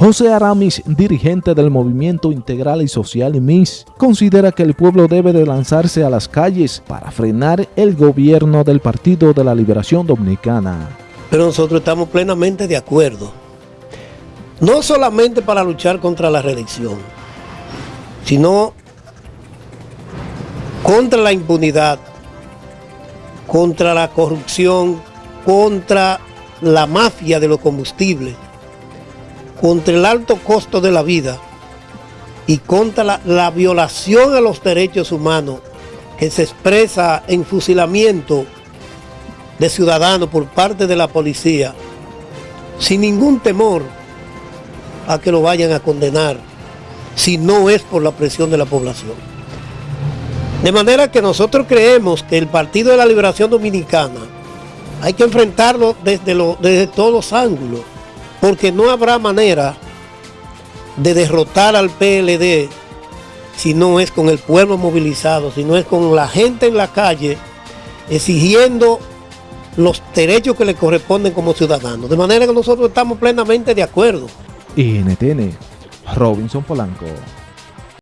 José Aramis, dirigente del Movimiento Integral y Social MIS, considera que el pueblo debe de lanzarse a las calles para frenar el gobierno del Partido de la Liberación Dominicana. Pero nosotros estamos plenamente de acuerdo, no solamente para luchar contra la reelección, sino contra la impunidad, contra la corrupción, contra la mafia de los combustibles, contra el alto costo de la vida y contra la, violación a los derechos humanos que se expresa en fusilamiento de ciudadanos por parte de la policía, sin ningún temor a que lo vayan a condenar, si no es por la presión de la población. De manera que nosotros creemos que el Partido de la Liberación Dominicana hay que enfrentarlo desde, desde todos los ángulos, porque no habrá manera de derrotar al PLD si no es con el pueblo movilizado, si no es con la gente en la calle exigiendo los derechos que le corresponden como ciudadanos. De manera que nosotros estamos plenamente de acuerdo. NTN, Robinson Polanco.